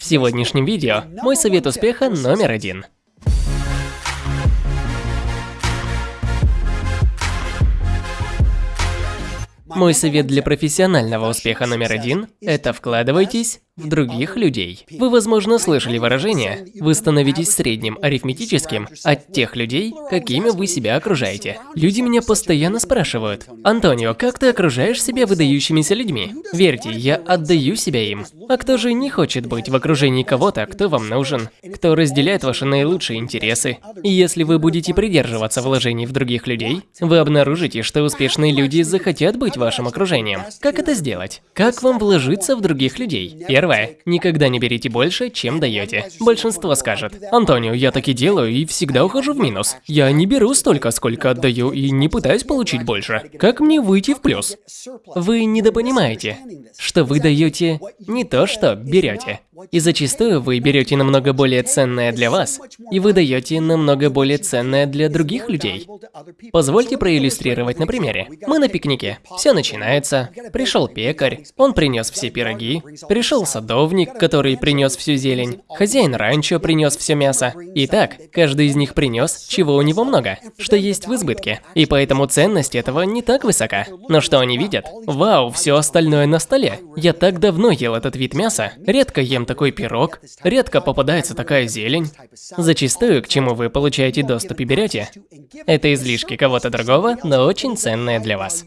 В сегодняшнем видео мой совет успеха номер один. Мой совет для профессионального успеха номер один – это вкладывайтесь других людей. Вы, возможно, слышали выражение «Вы становитесь средним арифметическим от тех людей, какими вы себя окружаете». Люди меня постоянно спрашивают «Антонио, как ты окружаешь себя выдающимися людьми?» Верьте, я отдаю себя им. А кто же не хочет быть в окружении кого-то, кто вам нужен, кто разделяет ваши наилучшие интересы? И если вы будете придерживаться вложений в других людей, вы обнаружите, что успешные люди захотят быть вашим окружением. Как это сделать? Как вам вложиться в других людей? Первое Первое. Никогда не берите больше, чем даете. Большинство скажет, Антонио, я так и делаю и всегда ухожу в минус. Я не беру столько, сколько отдаю и не пытаюсь получить больше. Как мне выйти в плюс? Вы недопонимаете, что вы даете не то, что берете. И зачастую вы берете намного более ценное для вас, и вы даете намного более ценное для других людей. Позвольте проиллюстрировать на примере. Мы на пикнике. Все начинается. Пришел пекарь, он принес все пироги. Пришел садовник, который принес всю зелень. Хозяин ранчо принес все мясо. Итак, каждый из них принес, чего у него много, что есть в избытке. И поэтому ценность этого не так высока. Но что они видят? Вау, все остальное на столе. Я так давно ел этот вид мяса. Редко ем такой пирог, редко попадается такая зелень. Зачастую, к чему вы получаете доступ и берете, это излишки кого-то другого, но очень ценное для вас.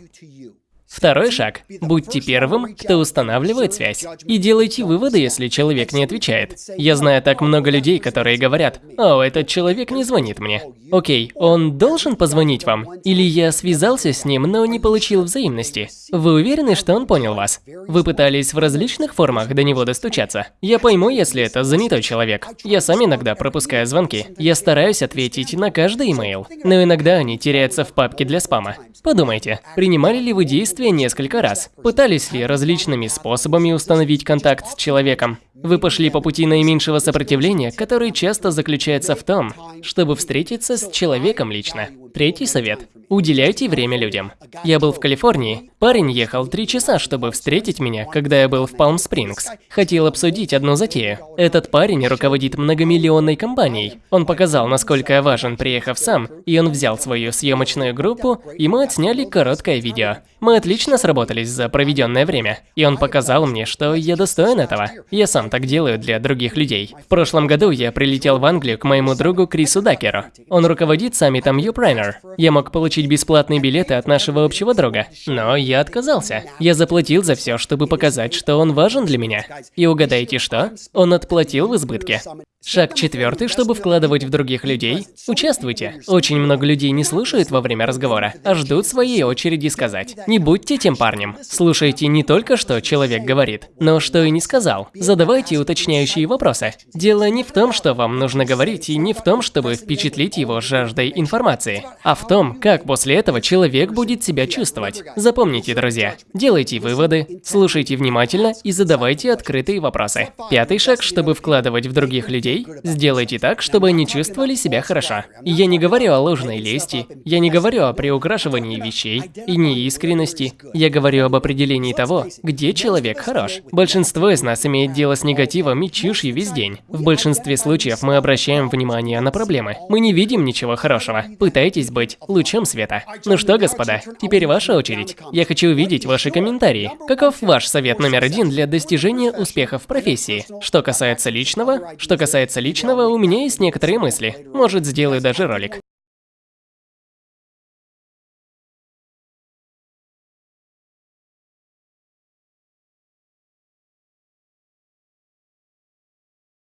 Второй шаг. Будьте первым, кто устанавливает связь. И делайте выводы, если человек не отвечает. Я знаю так много людей, которые говорят, «О, этот человек не звонит мне». Окей, он должен позвонить вам? Или я связался с ним, но не получил взаимности? Вы уверены, что он понял вас? Вы пытались в различных формах до него достучаться? Я пойму, если это занятой человек. Я сам иногда пропускаю звонки. Я стараюсь ответить на каждый имейл. Но иногда они теряются в папке для спама. Подумайте, принимали ли вы действия несколько раз? Пытались ли различными способами установить контакт с человеком? Вы пошли по пути наименьшего сопротивления, который часто заключается в том, чтобы встретиться с человеком лично. Третий совет. Уделяйте время людям. Я был в Калифорнии. Парень ехал три часа, чтобы встретить меня, когда я был в Палм-Спрингс. Хотел обсудить одну затею. Этот парень руководит многомиллионной компанией. Он показал, насколько я важен, приехав сам, и он взял свою съемочную группу, и мы отсняли короткое видео. Мы отлично сработались за проведенное время, и он показал мне, что я достоин этого. Я сам так делаю для других людей. В прошлом году я прилетел в Англию к моему другу Крису Дакеру. Он руководит саммитом Dinner. Я мог получить бесплатные билеты от нашего общего друга, но я отказался. Я заплатил за все, чтобы показать, что он важен для меня. И угадайте что? Он отплатил в избытке. Шаг четвертый, чтобы вкладывать в других людей. Участвуйте. Очень много людей не слушают во время разговора, а ждут своей очереди сказать. Не будьте тем парнем. Слушайте не только, что человек говорит, но что и не сказал. Задавайте уточняющие вопросы. Дело не в том, что вам нужно говорить, и не в том, чтобы впечатлить его жаждой информации, а в том, как после этого человек будет себя чувствовать. Запомните, друзья, делайте выводы, слушайте внимательно и задавайте открытые вопросы. Пятый шаг, чтобы вкладывать в других людей, людей, сделайте так, чтобы они чувствовали себя хорошо. Я не говорю о ложной лести, я не говорю о приукрашивании вещей и неискренности. Я говорю об определении того, где человек хорош. Большинство из нас имеет дело с негативом и чушью весь день. В большинстве случаев мы обращаем внимание на проблемы. Мы не видим ничего хорошего. Пытайтесь быть лучом света. Ну что, господа, теперь ваша очередь. Я хочу увидеть ваши комментарии. Каков ваш совет номер один для достижения успеха в профессии? Что касается личного, что касается касается личного, у меня есть некоторые мысли. Может, сделаю даже ролик.